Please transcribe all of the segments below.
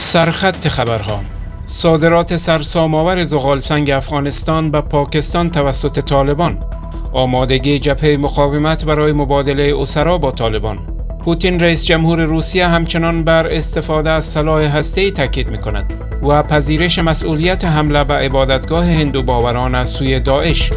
سرخط خبرها. صادرات سرسام‌آور زغالسنگ افغانستان به پاکستان توسط طالبان. آمادگی جبهه مقاومت برای مبادله اسرا با طالبان. پوتین رئیس جمهور روسیه همچنان بر استفاده از سلاح هسته‌ای تاکید می‌کند و پذیرش مسئولیت حمله به عبادتگاه هندو باوران از سوی داعش.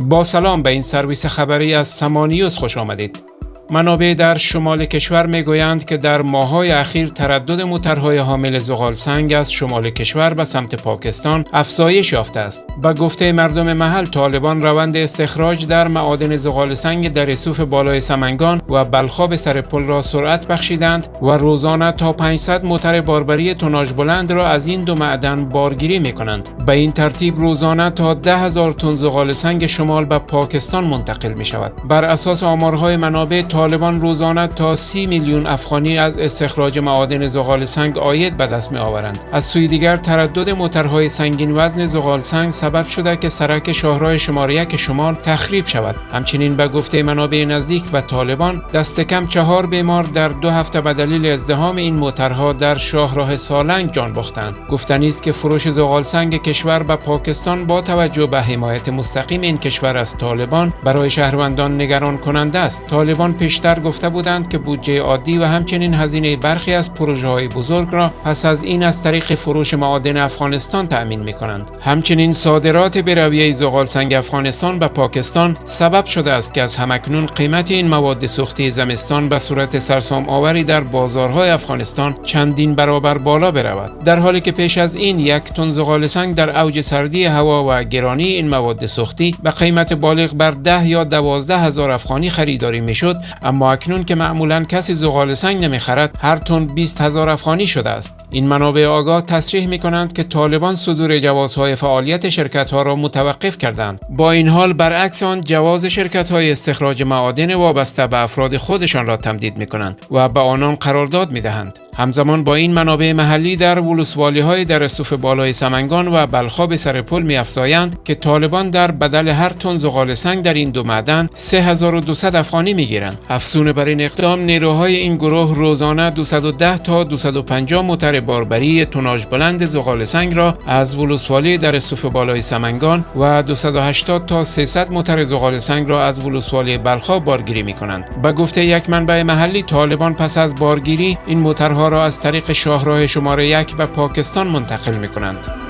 با سلام به این سرویس خبری از سمانیوز خوش آمدید. منابع در شمال کشور می‌گویند که در ماهای اخیر تردد موترهای حامل زغال سنگ از شمال کشور به سمت پاکستان افزایش یافته است. با گفته مردم محل طالبان روند استخراج در معادن زغال سنگ در رسوف بالای سمنگان و بلخاب سر پل را سرعت بخشیدند و روزانه تا 500 موتر باربری توناژ بلند را از این دو معدن بارگیری می کنند. به این ترتیب روزانه تا ده هزار تن زغال سنگ شمال به پاکستان منتقل می شود. بر اساس آمارهای منابع طالبان روزانه تا سی میلیون افغانی از استخراج معادن زغال سنگ آید به دست می آورند. از سوی دیگر تردد موترهای سنگین وزن زغال سنگ سبب شده که سرک شاهراه شماره یک شمال تخریب شود. همچنین به گفته منابع نزدیک به طالبان دست کم چهار بیمار در دو هفته به دلیل ازدهام این موترها در شاهراه سالنگ جان باختند. گفتنی است که فروش زغال سنگ کشور به پاکستان با توجه به حمایت مستقیم این کشور از طالبان برای شهروندان نگران کننده است. طالبان پیشتر گفته بودند که بودجه عادی و همچنین هزینه برخی از پروژه های بزرگ را پس از این از طریق فروش معادن افغانستان تأمین می کنند. همچنین صادرات برویه زغال سنگ افغانستان به پاکستان سبب شده است که از همکنون قیمت این مواد سوختی زمستان به صورت سرسام آوری در بازارهای افغانستان چندین برابر بالا برود. در حالی که پیش از این یک تن زغال سنگ در اوج سردی هوا و گرانی این مواد سوختی به قیمت بالغ بر ده یا دوازده هزار افغانی خریداری می‌شد اما اکنون که معمولا کسی زغال سنگ نمی‌خرد هر تن 20 هزار افغانی شده است. این منابع آگاه تصریح می کنند که طالبان صدور جوازهای فعالیت شرکت ها را متوقف کردند. با این حال برعکس آن جواز شرکت های استخراج معادن وابسته به افراد خودشان را تمدید می کنند و به آنان قرارداد می دهند همزمان با این منابع محلی در ولوسوالی های در رسوف بالای سمنگان و بلخاب سر پل می افزایند که طالبان در بدل هر تن زغال سنگ در این دو معدن 3200 افغانی می گیرند. افزون بر این اقدام نیروهای این گروه روزانه 210 تا 250 موتر باربری توناژ بلند زغال سنگ را از ولوسوالی در رسوف بالای سمنگان و 280 تا 300 موتر زغال سنگ را از ولوسوالی بلخاب بارگیری می کنند. به گفته یک منبع محلی طالبان پس از بارگیری این موترها را از طریق شاهراه شماره یک به پاکستان منتقل می کنند.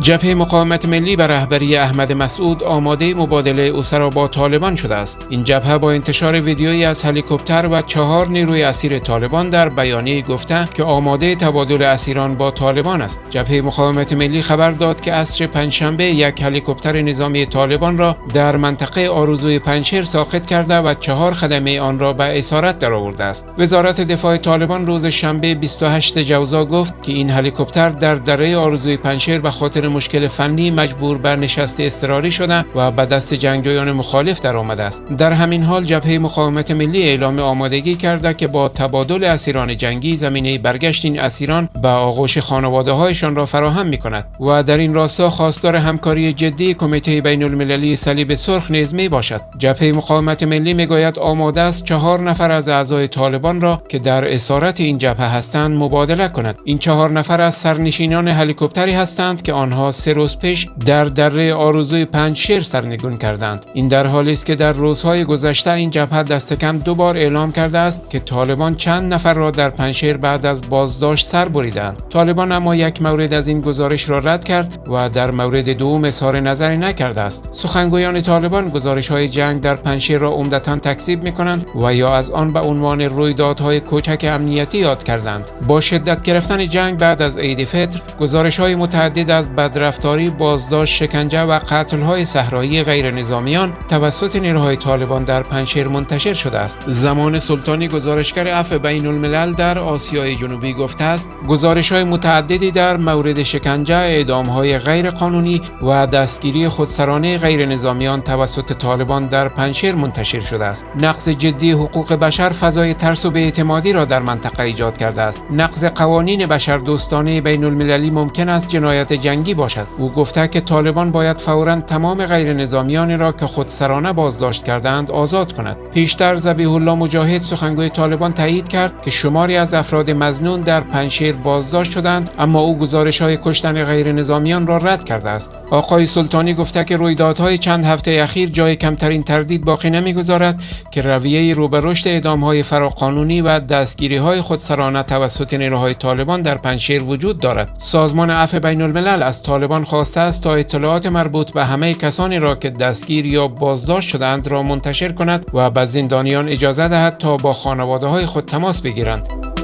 جبهه مقاومت ملی به رهبری احمد مسعود آماده مبادله اسرا با طالبان شده است. این جبهه با انتشار ویدیویی از هلیکوپتر و چهار نیروی اسیر طالبان در بیانیه گفته که آماده تبادل اسیران با طالبان است. جبهه مقاومت ملی خبر داد که عصر پنجشنبه یک هلیکوپتر نظامی طالبان را در منطقه آرزوی پنشیر ساقط کرده و چهار خدمه آن را به اسارت درآورده است. وزارت دفاع طالبان روز شنبه 28 جوزا گفت که این هلیکوپتر در دره آرزوی پنشیر به خاطر مشکل فنی مجبور بر نشست اضطراری شده و به دست جنگجویان مخالف در آمده است. در همین حال جبهه مقاومت ملی اعلام آمادگی کرده که با تبادل اسیران جنگی زمینه برگشت این اسیران به آغوش خانواده هایشان را فراهم می کند و در این راستا خواستار همکاری جدی کمیته بین المللی صلیب سرخ نیز می باشد جبهه مقاومت ملی می‌گوید آماده است چهار نفر از اعضای طالبان را که در اسارت این جبهه هستند مبادله کند. این چهار نفر از سرنشینان هلیکوپتری هستند که آنها سه روز پیش در دره آرزوی پنجشیر سرنگون کردند. این در حالی است که در روزهای گذشته این جبهه دست کم دو بار اعلام کرده است که طالبان چند نفر را در پنجشیر بعد از بازداشت سر بریدند. طالبان اما یک مورد از این گزارش را رد کرد و در مورد دوم اظهار نظری نکرده است. سخنگویان طالبان گزارش های جنگ در پنجشیر را عمدتا تکذیب می کنند و یا از آن به عنوان رویدادهای کوچک امنیتی یاد کردند. با شدت گرفتن جنگ بعد از عید فطر گزارش های متعدد از بدرفتاری، بازداشت، شکنجه و قتل‌های صحرایی غیر نظامیان توسط نیروهای طالبان در پنشیر منتشر شده است. زمان سلطانی گزارشگر عفو بین الملل در آسیای جنوبی گفته است گزارش های متعددی در مورد شکنجه، اعدام های غیر قانونی و دستگیری خودسرانه غیر نظامیان توسط طالبان در پنشیر منتشر شده است. نقض جدی حقوق بشر فضای ترس و بیاعتمادی را در منطقه ایجاد کرده است. نقض قوانین بشر دوستانه بین المللی ممکن است جنایت جنگی باشد. او گفته که طالبان باید فورا تمام غیر نظامیانی را که خودسرانه بازداشت کردند آزاد کند. پیشتر زبیح الله مجاهد سخنگوی طالبان تایید کرد که شماری از افراد مزنون در پنشیر بازداشت شدند اما او گزارش های کشتن غیر نظامیان را رد کرده است. آقای سلطانی گفته که رویدادهای چند هفته اخیر جای کمترین تردید باقی نمی‌گذارد که رویه رو به اعدامهای فراقانونی و دستگیری های خودسرانه توسط نیروهای طالبان در پنشیر وجود دارد. سازمان عفو بین الملل طالبان خواسته است تا اطلاعات مربوط به همه کسانی را که دستگیر یا بازداشت شدند را منتشر کند و به زندانیان اجازه دهد تا با خانواده های خود تماس بگیرند.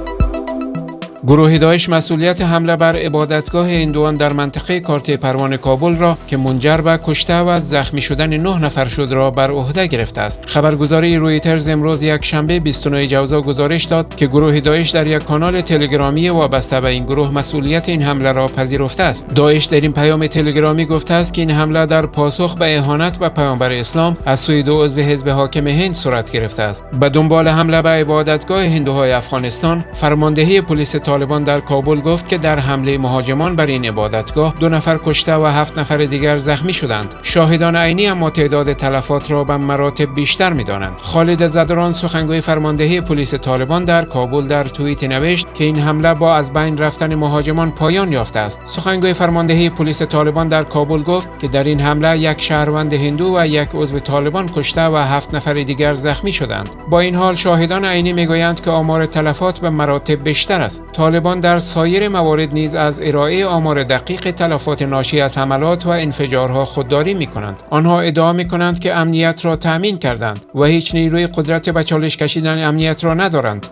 گروه داعش مسئولیت حمله بر عبادتگاه هندوان در منطقه کارت پروان کابل را که منجر به کشته و زخمی شدن نه نفر شد را بر عهده گرفته است. خبرگزاری رویترز امروز یک شنبه 29 جوزا گزارش داد که گروه داعش در یک کانال تلگرامی وابسته به این گروه مسئولیت این حمله را پذیرفته است. داعش در این پیام تلگرامی گفته است که این حمله در پاسخ به اهانت به پیامبر اسلام از سوی دو عضو حزب حاکم هند صورت گرفته است. به دنبال حمله به عبادتگاه هندوهای افغانستان فرماندهی پلیس طالبان در کابل گفت که در حمله مهاجمان بر این عبادتگاه دو نفر کشته و هفت نفر دیگر زخمی شدند. شاهدان عینی اما تعداد تلفات را به مراتب بیشتر می‌دانند. خالد زدران سخنگوی فرماندهی پلیس طالبان در کابل در توییت نوشت که این حمله با از بین رفتن مهاجمان پایان یافته است. سخنگوی فرماندهی پلیس طالبان در کابل گفت که در این حمله یک شهروند هندو و یک عضو طالبان کشته و هفت نفر دیگر زخمی شدند. با این حال شاهدان عینی می‌گویند که آمار تلفات به مراتب بیشتر است. طالبان در سایر موارد نیز از ارائه آمار دقیق تلفات ناشی از حملات و انفجارها خودداری می کنند. آنها ادعا می کنند که امنیت را تأمین کردند و هیچ نیروی قدرت به چالش کشیدن امنیت را ندارند.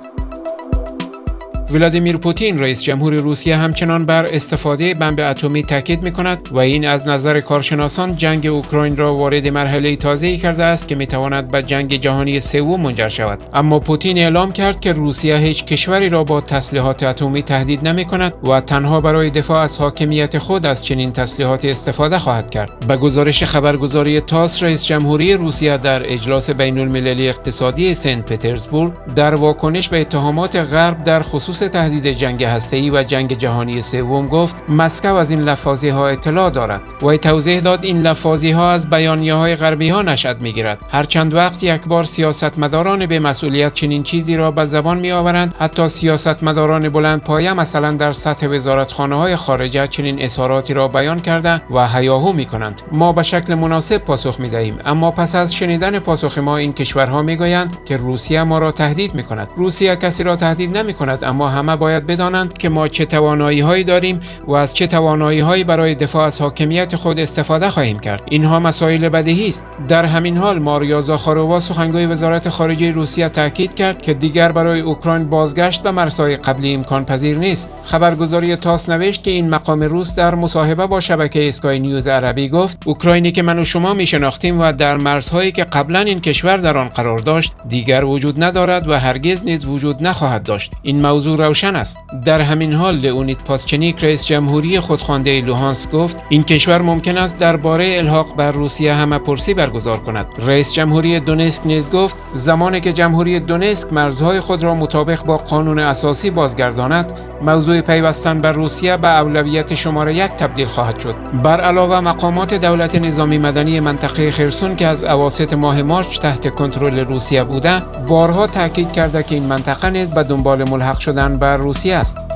ولادیمیر پوتین رئیس جمهور روسیه همچنان بر استفاده بمب اتمی تاکید می کند و این از نظر کارشناسان جنگ اوکراین را وارد مرحله تازه‌ای کرده است که می تواند به جنگ جهانی سوم منجر شود. اما پوتین اعلام کرد که روسیه هیچ کشوری را با تسلیحات اتمی تهدید نمی کند و تنها برای دفاع از حاکمیت خود از چنین تسلیحاتی استفاده خواهد کرد. به گزارش خبرگزاری تاس رئیس جمهوری روسیه در اجلاس بین المللی اقتصادی سنت پترزبورگ در واکنش به اتهامات غرب در خصوص تهدید جنگ هسته‌ای و جنگ جهانی سوم گفت مسکو از این لفاظی ها اطلاع دارد و توضیح داد این لفاظی ها از بیانیه های غربی ها نشد می‌گیرد. هر چند وقت یک بار سیاستمداران به مسئولیت چنین چیزی را به زبان می آورند حتی سیاستمداران بلند پایه مثلا در سطح وزارتخانه های خارجه چنین اظهاراتی را بیان کرده و هیاهو می کنند ما به شکل مناسب پاسخ می دهیم اما پس از شنیدن پاسخ ما این کشورها می گویند که روسیه ما را تهدید می کند روسیه کسی را تهدید نمی کند اما همه باید بدانند که ما چه توانایی هایی داریم و از چه توانایی هایی برای دفاع از حاکمیت خود استفاده خواهیم کرد. اینها مسائل بدیهی است. در همین حال ماریا زاخاروا سخنگوی وزارت خارجه روسیه تاکید کرد که دیگر برای اوکراین بازگشت به مرزهای قبلی امکان پذیر نیست. خبرگزاری تاس نوشت که این مقام روس در مصاحبه با شبکه اسکای نیوز عربی گفت اوکراینی که من و شما می شناختیم و در مرزهایی که قبلا این کشور در آن قرار داشت دیگر وجود ندارد و هرگز نیز وجود نخواهد داشت. این موضوع روشن است. در همین حال لئونید پاسچنیک رئیس جمهوری خودخوانده لوهانس گفت این کشور ممکن است درباره الحاق بر روسیه همه پرسی برگزار کند. رئیس جمهوری دونسک نیز گفت زمانی که جمهوری دونسک مرزهای خود را مطابق با قانون اساسی بازگرداند موضوع پیوستن بر روسیه به اولویت شماره یک تبدیل خواهد شد. بر علاوه مقامات دولت نظامی مدنی منطقه خرسون که از اواسط ماه مارچ تحت کنترل روسیه بوده بارها تاکید کرده که این منطقه نیز به دنبال ملحق شدن بر روسیه است.